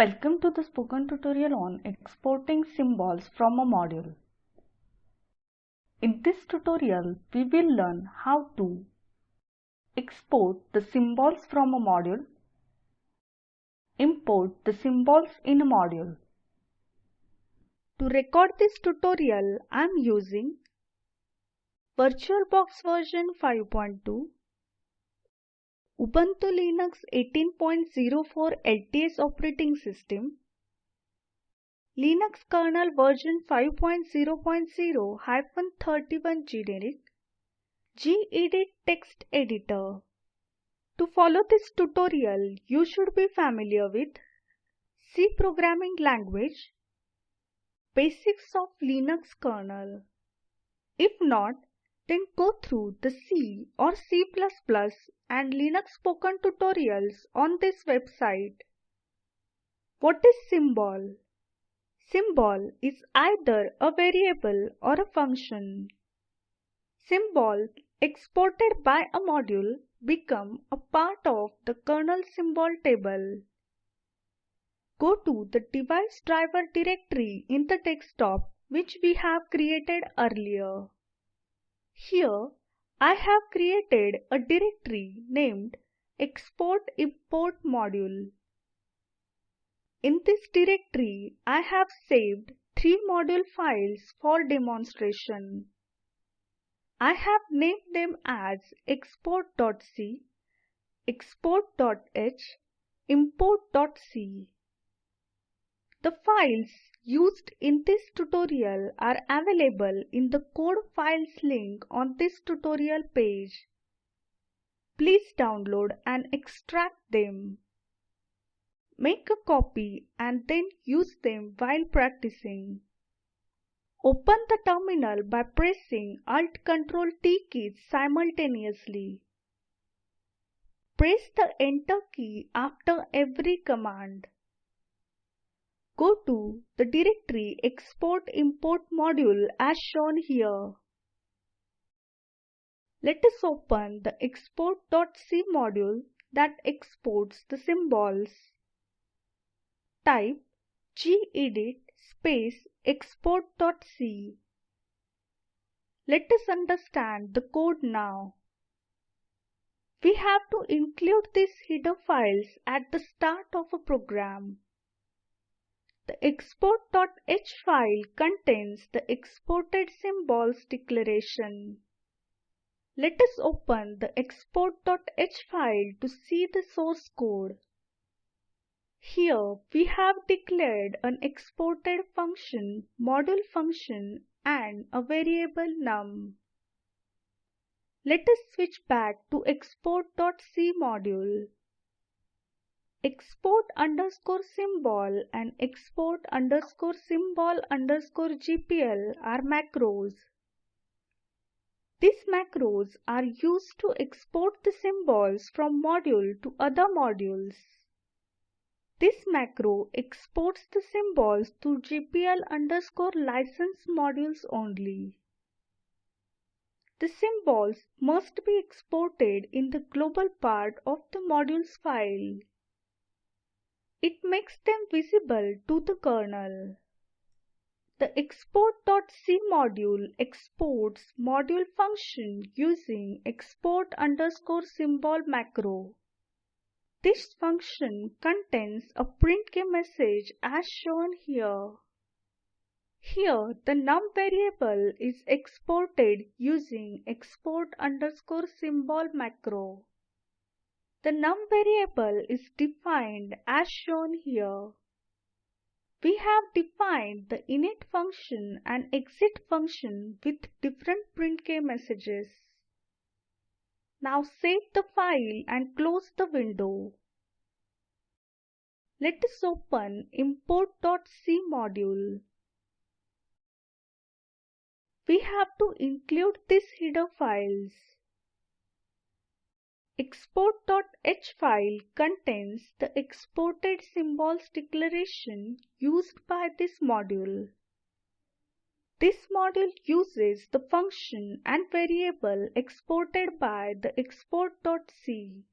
Welcome to the spoken tutorial on exporting symbols from a module. In this tutorial, we will learn how to export the symbols from a module, import the symbols in a module. To record this tutorial, I am using VirtualBox version 5.2 Ubuntu Linux 18.04 LTS operating system, Linux kernel version 5.0.0-31 generic, gedit text editor. To follow this tutorial, you should be familiar with C programming language, basics of Linux kernel. If not, then go through the C or C++ and Linux spoken tutorials on this website. What is symbol? Symbol is either a variable or a function. Symbol exported by a module become a part of the kernel symbol table. Go to the device driver directory in the desktop which we have created earlier. Here I have created a directory named export import module. In this directory, I have saved three module files for demonstration. I have named them as export.c, export.h, import.c. The files used in this tutorial are available in the code files link on this tutorial page. Please download and extract them. Make a copy and then use them while practicing. Open the terminal by pressing Alt Ctrl T keys simultaneously. Press the Enter key after every command. Go to the directory export import module as shown here. Let us open the export.c module that exports the symbols. Type gedit space export.c. Let us understand the code now. We have to include these header files at the start of a program. The export.h file contains the exported symbols declaration. Let us open the export.h file to see the source code. Here we have declared an exported function, module function and a variable num. Let us switch back to export.c module export underscore symbol and export underscore symbol underscore GPL are macros. These macros are used to export the symbols from module to other modules. This macro exports the symbols to GPL underscore license modules only. The symbols must be exported in the global part of the modules file. It makes them visible to the kernel. The export.c module exports module function using export underscore symbol macro. This function contains a printk message as shown here. Here the num variable is exported using export underscore symbol macro. The num variable is defined as shown here. We have defined the init function and exit function with different printk messages. Now save the file and close the window. Let us open import.c module. We have to include these header files. Export.h file contains the exported symbols declaration used by this module. This module uses the function and variable exported by the export.c.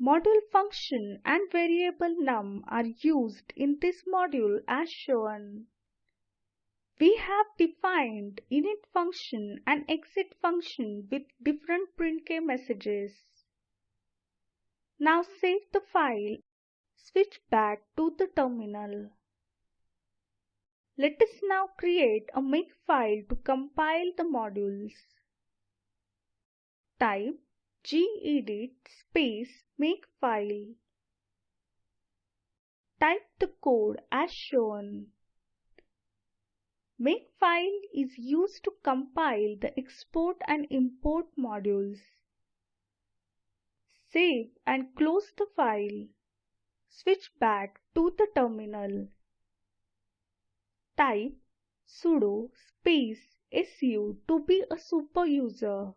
Module function and variable num are used in this module as shown. We have defined init function and exit function with different printk messages. Now save the file, switch back to the terminal. Let us now create a makefile to compile the modules. Type gedit space makefile. Type the code as shown. Makefile is used to compile the export and import modules. Save and close the file. Switch back to the terminal. Type sudo space su to be a super user.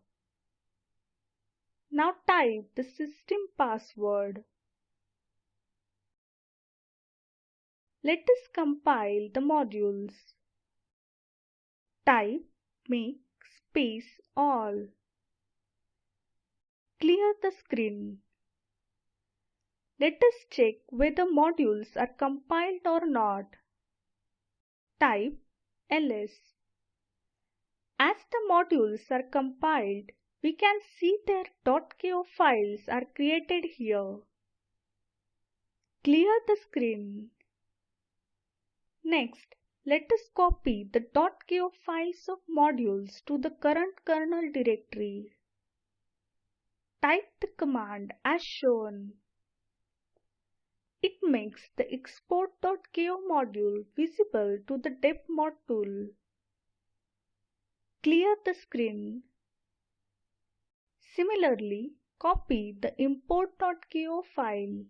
Now type the system password. Let us compile the modules. Type make space all. Clear the screen. Let us check whether modules are compiled or not. Type ls. As the modules are compiled, we can see their .ko files are created here. Clear the screen. Next, let us copy the .ko files of modules to the current kernel directory. Type the command as shown. It makes the export.ko module visible to the depmod tool. Clear the screen Similarly, copy the import.ko file.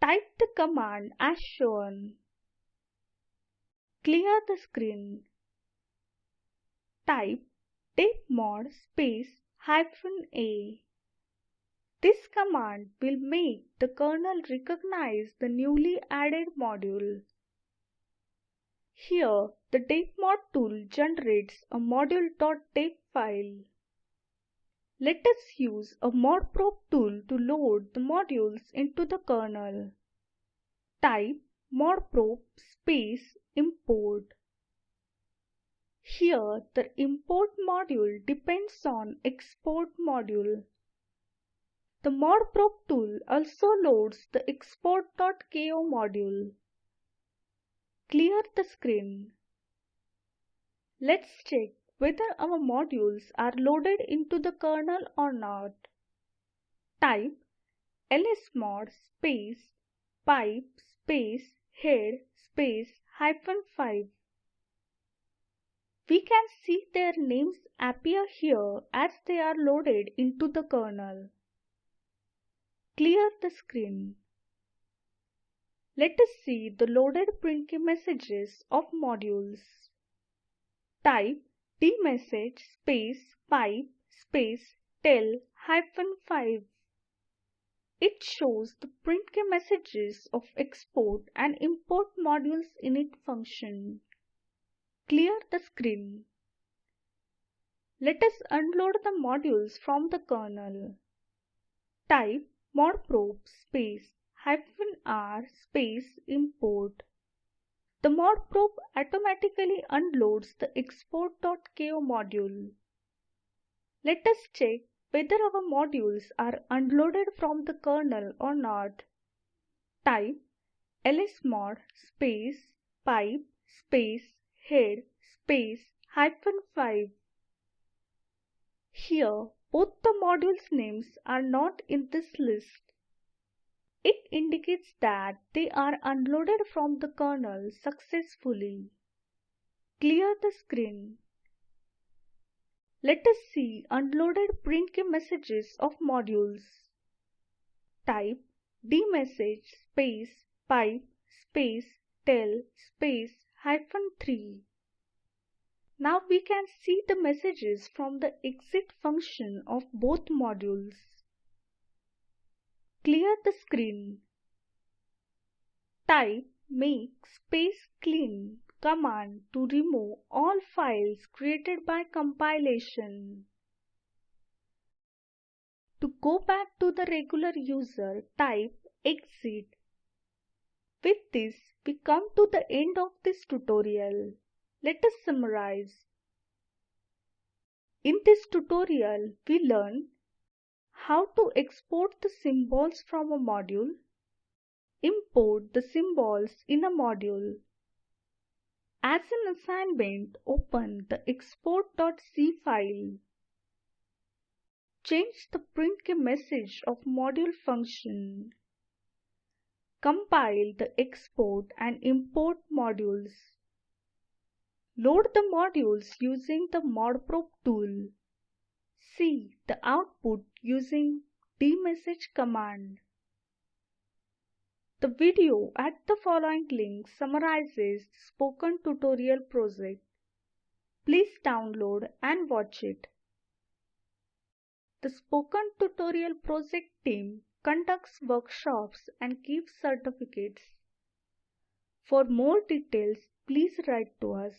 Type the command as shown. Clear the screen. Type depmod space hyphen a. This command will make the kernel recognize the newly added module. Here, the depmod tool generates a module.deb file. Let us use a modprobe tool to load the modules into the kernel. Type modprobe space import. Here the import module depends on export module. The modprobe tool also loads the export.ko module. Clear the screen. Let's check whether our modules are loaded into the kernel or not. Type lsmod space pipe space head space 5. We can see their names appear here as they are loaded into the kernel. Clear the screen. Let us see the loaded printk messages of modules. Type dmesg space pipe space tail hyphen 5. It shows the printk messages of export and import modules init function. Clear the screen. Let us unload the modules from the kernel. Type modprobe space hyphen r space import. The modprobe automatically unloads the export.ko module. Let us check whether our modules are unloaded from the kernel or not. Type lsmod space pipe space head space hyphen 5. Here both the modules names are not in this list. It indicates that they are unloaded from the kernel successfully. Clear the screen. Let us see unloaded printk messages of modules. Type dmesg space pipe space tail space hyphen 3. Now we can see the messages from the exit function of both modules. Clear the screen. Type make space clean command to remove all files created by compilation. To go back to the regular user, type exit. With this, we come to the end of this tutorial. Let us summarize. In this tutorial, we learn how to export the symbols from a module, import the symbols in a module. As an assignment, open the export.c file. Change the print message of module function. Compile the export and import modules. Load the modules using the modprobe tool. See the output using dmesg command. The video at the following link summarizes the spoken tutorial project. Please download and watch it. The Spoken Tutorial project team conducts workshops and gives certificates. For more details, please write to us.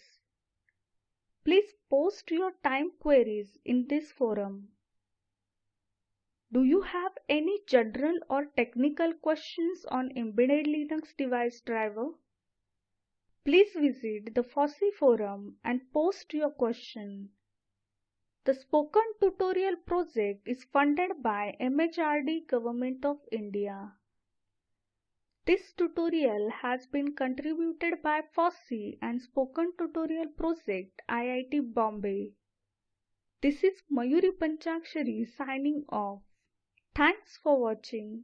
Please post your time queries in this forum. Do you have any general or technical questions on embedded Linux device driver? Please visit the FOSSEE forum and post your question. The Spoken Tutorial project is funded by MHRD Government of India. This tutorial has been contributed by FOSSEE and Spoken Tutorial Project IIT Bombay. This is Mayuri Panchakshari signing off. Thanks for watching.